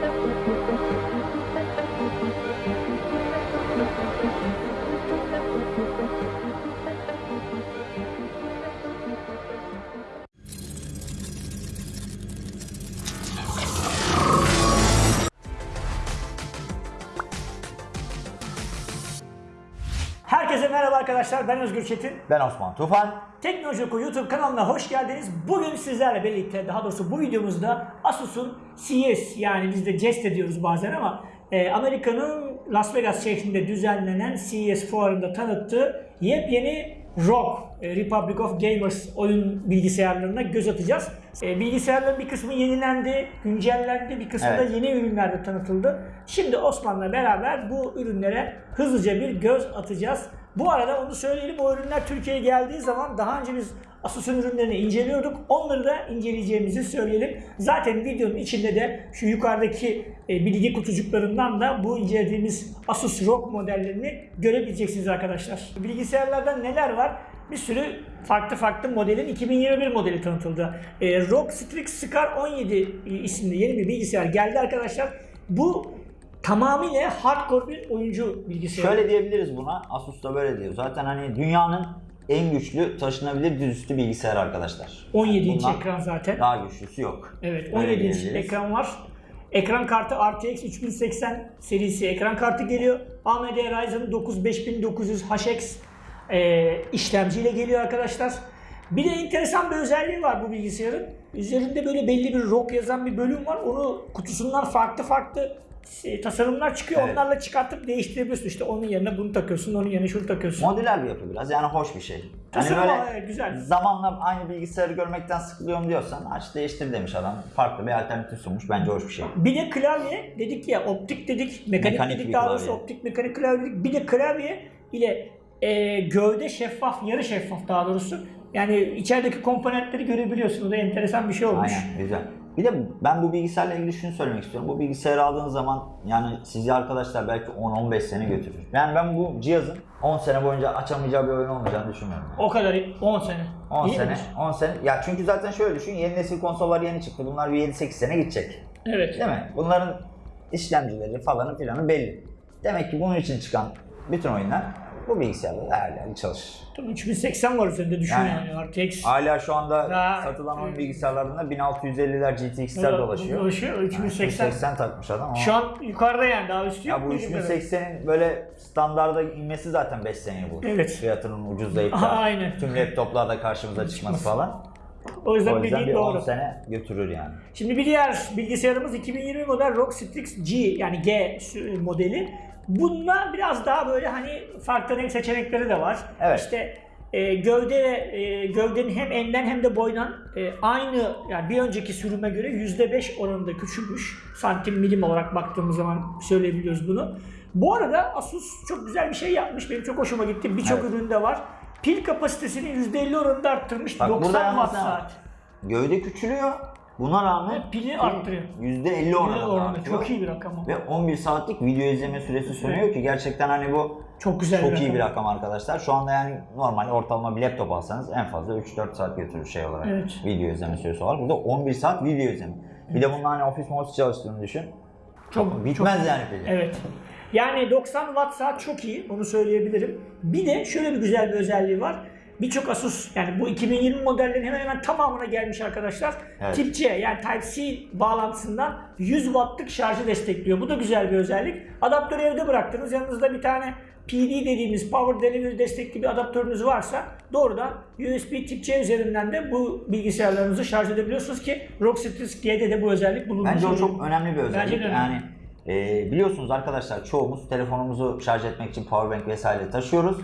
Thank you. Herkese merhaba arkadaşlar. Ben Özgür Çetin. Ben Osman Tufan. Teknoloji Oku YouTube kanalına hoş geldiniz. Bugün sizlerle birlikte, daha doğrusu bu videomuzda Asus'un CES yani biz de jest ediyoruz bazen ama e, Amerika'nın Las Vegas şehrinde düzenlenen CES fuarında tanıttığı yepyeni ROG, e, Republic of Gamers oyun bilgisayarlarına göz atacağız. E, bilgisayarların bir kısmı yenilendi, güncellendi, bir kısmı Evet. da yeni ürünler de tanıtıldı. Şimdi Osman'la beraber bu ürünlere hızlıca bir göz atacağız. Bu arada onu söyleyelim o ürünler Türkiye'ye geldiği zaman daha önce biz Asus'un ürünlerini inceliyorduk. Onları da inceleyeceğimizi söyleyelim. Zaten videonun içinde de şu yukarıdaki e, bilgi kutucuklarından da bu incelediğimiz Asus ROG modellerini görebileceksiniz arkadaşlar. Bilgisayarlarda neler var? Bir sürü farklı farklı modelin 2021 modeli tanıtıldı. E, ROG Strix Scar 17 isimli yeni bir bilgisayar geldi arkadaşlar. Bu tamamıyla hardcore bir oyuncu bilgisayarı. Şöyle diyebiliriz buna. Asus da böyle diyor. Zaten hani dünyanın en güçlü taşınabilir dizüstü bilgisayar arkadaşlar. 17 inç Bundan ekran zaten. Daha güçlüsü yok. Evet Öyle 17 inç ekran var. Ekran kartı RTX 3080 serisi ekran kartı geliyor. AMD Ryzen 9 5900 HX e, işlemciyle geliyor arkadaşlar. Bir de enteresan bir özelliği var bu bilgisayarın. Üzerinde böyle belli bir ROG yazan bir bölüm var. Onu kutusundan farklı farklı e, tasarımlar çıkıyor. Evet. Onlarla çıkartıp değiştirebiliyorsun. İşte onun yerine bunu takıyorsun, onun yerine şunu takıyorsun. Modüler bir yapı biraz. Yani hoş bir şey. Hani Tasarım böyle olarak güzel. zamanla aynı bilgisayarı görmekten sıkılıyorum diyorsan aç değiştir demiş adam. Farklı bir alternatif sunmuş. Bence hoş bir şey. Bir de klavye dedik ya optik dedik, mekanik, Mekanik dedik daha doğrusu optik mekanik klavye dedik. Bir de klavye ile e, gövde şeffaf, yarı şeffaf daha doğrusu. Yani içerideki komponentleri görebiliyorsun. O da enteresan bir şey olmuş. Aynen güzel. Bir de ben bu bilgisayarla ilgili şunu söylemek istiyorum. Bu bilgisayarı aldığın zaman yani sizi arkadaşlar belki 10-15 sene götürür. Yani ben bu cihazın 10 sene boyunca açamayacağı bir oyun olmayacağını düşünmüyorum. yani. O kadar 10 sene. 10 İyi sene, midir? 10 sene. Ya çünkü zaten şöyle düşün, yeni nesil konsollar yeni çıktı. Bunlar bir 7-8 sene gidecek. Evet. Değil mi? Bunların işlemcileri falanı filanı belli. Demek ki bunun için çıkan bütün oyunlar bu bilgisayarda değerli çalışır. Tabii 3080 var üzerinde düşün Yani. yani. RTX. Hala şu anda Ya. satılan oyun bilgisayarlarında 1650'ler GTX'ler dolaşıyor. Dolaşıyor. 3080. 3080 takmış adam ama. Şu an yukarıda yani daha üstü yok. ya bu bildiğim kadarıyla. 3080'in böyle standarda inmesi zaten 5 seneyi bulur. Evet. Fiyatının ucuzlayıp da Aynen. tüm laptoplarda karşımıza çıkması falan. O yüzden O yüzden bildiğin bir 10 doğru. sene götürür yani. Şimdi bir diğer bilgisayarımız 2020 model ROG Strix G yani G modeli. Bunda biraz daha böyle hani farklı renk seçenekleri de var. Evet. İşte e, gövde e, gövdenin hem enlen hem de boydan e, aynı yani bir önceki sürüme göre %5 oranında küçülmüş. Santim milim olarak baktığımız zaman söyleyebiliyoruz bunu. Bu arada Asus çok güzel bir şey yapmış. Benim çok hoşuma gitti. Birçok Evet. üründe var. Pil kapasitesini %50 oranında arttırmış. Bak burada 90 yalnız watt var? saat. Gövde küçülüyor. Buna rağmen Pili arttırıyor. %50 %50 oranında oranında. artıyor. Çok iyi bir rakam o. Ve 11 saatlik video izleme süresi sunuyor ki gerçekten hani bu Çok güzel çok bir iyi rakam. bir rakam arkadaşlar. Şu anda yani normal ortalama bir laptop alsanız en fazla 3-4 saat götürür şey olarak. Evet. Video izleme süresi olarak. Burada 11 saat video izleme. Bir de bunun hani ofis modus çalıştığını düşün. Çok Bitmez çok- yani pili. Evet. Yani 90 watt saat çok iyi. Onu söyleyebilirim. Bir de şöyle bir güzel bir özelliği var. Birçok Asus yani bu 2020 modellerin hemen hemen tamamına gelmiş arkadaşlar. Evet. Tip C yani Type-C bağlantısından 100 wattlık şarjı destekliyor. Bu da güzel bir özellik. Adaptörü evde bıraktınız. Yanınızda bir tane PD dediğimiz Power Delivery destekli bir adaptörünüz varsa doğrudan USB Tip C üzerinden de bu bilgisayarlarınızı şarj edebiliyorsunuz ki ROG Strix G'de de bu özellik bulunmuş. Bence o çok önemli bir özellik. Bence önemli. Yani e, biliyorsunuz arkadaşlar çoğumuz telefonumuzu şarj etmek için powerbank vesaire taşıyoruz.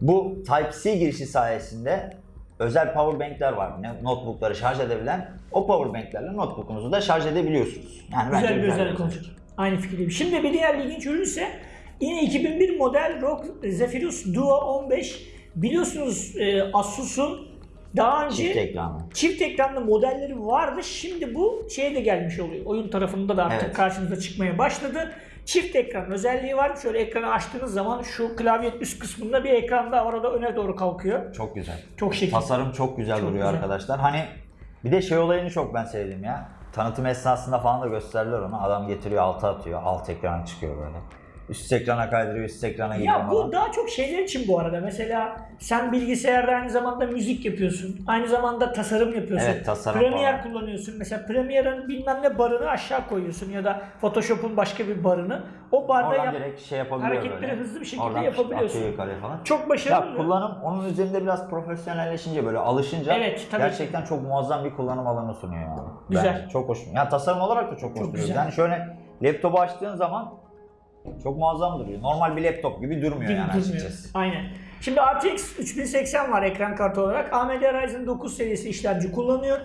Bu Type-C girişi sayesinde özel powerbankler var. Notebookları şarj edebilen o powerbanklerle notebookunuzu da şarj edebiliyorsunuz. Yani Güzel bir özellik olacak. Aynı fikirdeyim. Şimdi bir diğer ilginç ürün ise yine 2001 model ROG Zephyrus Duo 15. Biliyorsunuz e, Asus'un daha önce Çift ekranı. çift ekranlı modelleri vardı. Şimdi bu şeye de gelmiş oluyor. Oyun tarafında da artık Evet. karşımıza çıkmaya başladı. Çift ekran özelliği var. Şöyle ekranı açtığınız zaman şu klavyenin üst kısmında bir ekran da orada öne doğru kalkıyor. Çok güzel. Çok şekil. Tasarım çok güzel Çok duruyor güzel. arkadaşlar. Hani bir de şey olayını çok ben sevdim ya. tanıtım esnasında falan da gösterdiler onu. Adam getiriyor alta atıyor. Alt ekrana çıkıyor böyle. Üst ekrana kaydırıyor, üst ekrana gidiyor Ya bu falan. daha çok şeyler için bu arada. Mesela sen bilgisayarda aynı zamanda müzik yapıyorsun. Aynı zamanda tasarım yapıyorsun. Evet, tasarım Premiere falan. kullanıyorsun. Mesela Premiere'ın bilmem ne barını aşağı koyuyorsun ya da Photoshop'un başka bir barını. O barda Oradan yap- direkt şey yapabiliyor hareketleri böyle. hızlı bir şekilde Oradan yapabiliyorsun. atıyor yukarıya falan. çok başarılı. Ya kullanım onun üzerinde biraz profesyonelleşince böyle alışınca Evet, tabii gerçekten çok muazzam bir kullanım alanı sunuyor yani. Güzel. Bence çok hoş. Ya tasarım olarak da çok, hoş Çok duruyor. güzel. Yani şöyle laptopu açtığın zaman çok muazzam duruyor. Normal bir laptop gibi durmuyor Değil, yani durmuyor. açıkçası. Aynen. Şimdi RTX 3080 var ekran kartı olarak. AMD Ryzen 9 serisi işlemci kullanıyor.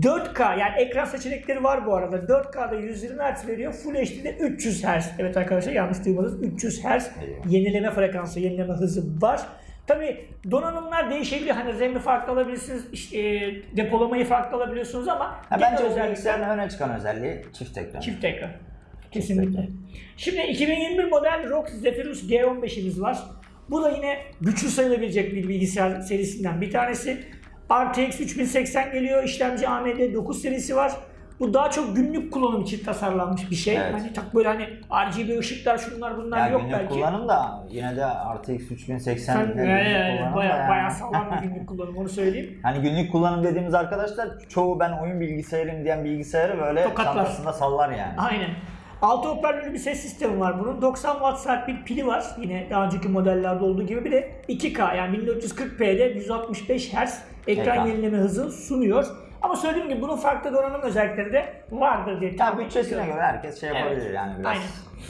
4K yani ekran seçenekleri var bu arada. 4K'da 120 Hz veriyor. Full HD'de 300 Hz. Evet arkadaşlar yanlış duymadınız. 300 Hz yenileme frekansı, yenileme hızı var. Tabi donanımlar değişebiliyor. Hani RAM'i farklı alabilirsiniz, işte, e, depolamayı farklı alabiliyorsunuz ama Ha, bence bu özellikler- bilgisayarın öne çıkan özelliği çift ekran. Çift ekran. Kesinlikle. Şimdi 2021 model ROG Zephyrus G15'imiz var. Bu da yine güçlü sayılabilecek bir bilgisayar serisinden bir tanesi. RTX 3080 geliyor. İşlemci AMD 9 serisi var. Bu daha çok günlük kullanım için tasarlanmış bir şey. Evet. Hani tak böyle hani RGB ışıklar şunlar bunlar Yani yok günlük belki. kullanım da yine de RTX 3080 Sen, e, e, baya, yani. bayağı sağlam bir günlük kullanım onu söyleyeyim. Hani günlük kullanım dediğimiz arkadaşlar çoğu ben oyun bilgisayarım diyen bilgisayarı böyle Tokatlar. çantasında sallar yani. Aynen. 6 hoparlörlü bir ses sistemi var bunun. 90 watt saat bir pili var. Yine daha önceki modellerde olduğu gibi. Bir de 2K yani 1440p'de 165 Hz Ekran. yenileme hızı sunuyor. Ama söylediğim gibi bunun farklı donanım özellikleri de vardır diye tahmin bütçesine göre herkes şey yapabilir Evet. yani biraz Aynen.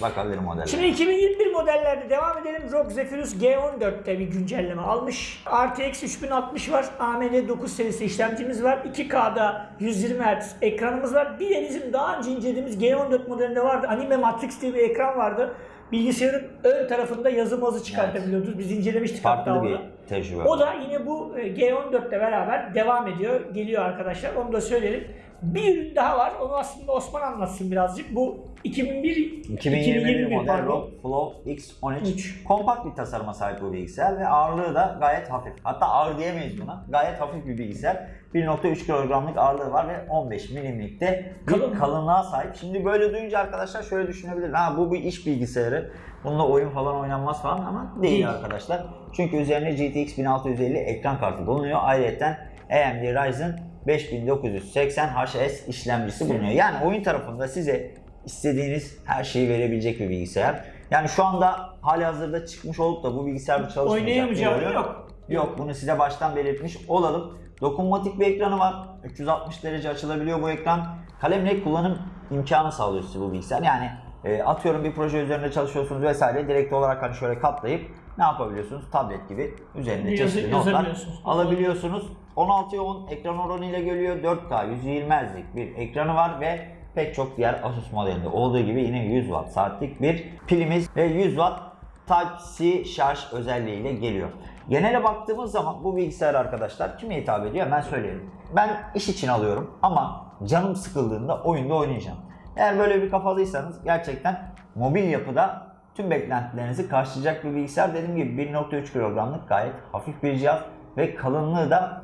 bakabilir modelle. Şimdi 2021 modellerde devam edelim. ROG Zephyrus G14'te bir güncelleme almış. RTX 3060 var. AMD 9 serisi işlemcimiz var. 2K'da 120 Hz ekranımız var. Bir de bizim daha önce incelediğimiz G14 modelinde vardı. Anime Matrix diye bir ekran vardı. Bilgisayarın ön tarafında yazı mazı çıkartabiliyordunuz. Biz incelemiştik hatta Farklı onu. Tecrübe. O da yine bu e, G14 ile beraber devam ediyor. Geliyor arkadaşlar. Onu da söyleyelim. Bir ürün daha var. Onu aslında Osman anlatsın birazcık. Bu 2001 2021 model pardon. ROG Flow X13 Üç. kompakt bir tasarıma sahip bu bilgisayar ve ağırlığı da gayet hafif. Hatta ağır diyemeyiz buna. Gayet hafif bir bilgisayar. 1.3 kilogramlık ağırlığı var ve 15 milimlikte bir Kalın. kalınlığa sahip. Şimdi böyle duyunca arkadaşlar şöyle düşünebilir. Ha bu bir iş bilgisayarı. Bununla oyun falan oynanmaz falan ama değil, Değil. arkadaşlar. Çünkü üzerinde GTX 1650 ekran kartı bulunuyor. Ayrıca AMD Ryzen 5980 HS işlemcisi bulunuyor. Yani oyun tarafında size istediğiniz her şeyi verebilecek bir bilgisayar. Yani şu anda hali hazırda çıkmış olup da bu bilgisayarda çalışmayacak Oynayamayacağı bir oyun yok. Yok bunu size baştan belirtmiş olalım. Dokunmatik bir ekranı var. 360 derece açılabiliyor bu ekran. Kalemle kullanım imkanı sağlıyor size bu bilgisayar. Yani e, atıyorum bir proje üzerinde çalışıyorsunuz vesaire direkt olarak hani şöyle katlayıp ne yapabiliyorsunuz? Tablet gibi üzerinde Yazı- çeşitli notlar alabiliyorsunuz. 16'ya 10 ekran oranı ile geliyor. 4K 120 Hz'lik bir ekranı var ve pek çok diğer Asus modelinde olduğu gibi yine 100 Watt saatlik bir pilimiz ve 100 Watt Type-C şarj özelliğiyle geliyor. Genele baktığımız zaman bu bilgisayar arkadaşlar kime hitap ediyor hemen söyleyelim. Ben iş için alıyorum ama canım sıkıldığında oyunda oynayacağım. Eğer böyle bir kafalıysanız gerçekten mobil yapıda tüm beklentilerinizi karşılayacak bir bilgisayar. Dediğim gibi 1.3 kilogramlık gayet hafif bir cihaz ve kalınlığı da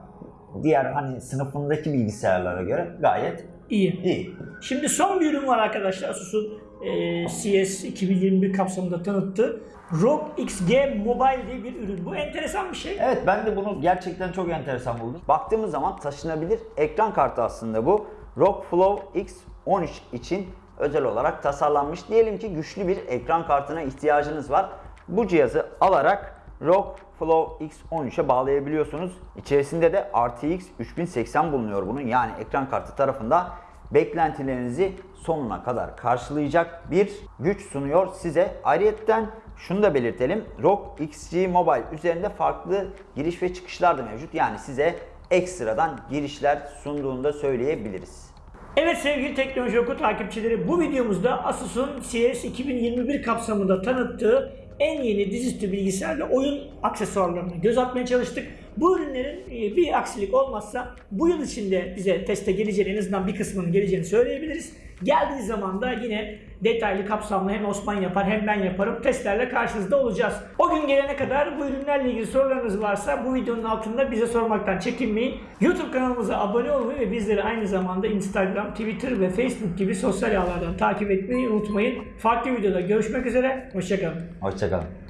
diğer hani sınıfındaki bilgisayarlara göre gayet İyi. iyi. Şimdi son bir ürün var arkadaşlar. Asus'un e, CS 2021 kapsamında tanıttığı ROG XG Mobile diye bir ürün. Bu enteresan bir şey. Evet ben de bunu gerçekten çok enteresan buldum. Baktığımız zaman taşınabilir ekran kartı aslında bu. ROG Flow X13 için özel olarak tasarlanmış. Diyelim ki güçlü bir ekran kartına ihtiyacınız var. Bu cihazı alarak ROG Flow X13'e bağlayabiliyorsunuz. İçerisinde de RTX 3080 bulunuyor bunun. Yani ekran kartı tarafında beklentilerinizi sonuna kadar karşılayacak bir güç sunuyor size. Ayrıyeten şunu da belirtelim. ROG XG Mobile üzerinde farklı giriş ve çıkışlar da mevcut. Yani size ekstradan girişler sunduğunu da söyleyebiliriz. Evet sevgili Teknoloji Oku takipçileri bu videomuzda Asus'un CS 2021 kapsamında tanıttığı en yeni dizüstü bilgisayar ve oyun aksesuarlarına göz atmaya çalıştık. Bu ürünlerin e, bir aksilik olmazsa bu yıl içinde bize teste geleceğini en azından bir kısmının geleceğini söyleyebiliriz. Geldiği zaman da yine detaylı kapsamlı hem Osman yapar hem ben yaparım. Testlerle karşınızda olacağız. O gün gelene kadar bu ürünlerle ilgili sorularınız varsa bu videonun altında bize sormaktan çekinmeyin. YouTube kanalımıza abone olmayı ve bizleri aynı zamanda Instagram, Twitter ve Facebook gibi sosyal ağlardan takip etmeyi unutmayın. Farklı videoda görüşmek üzere. Hoşçakalın. Hoşçakalın.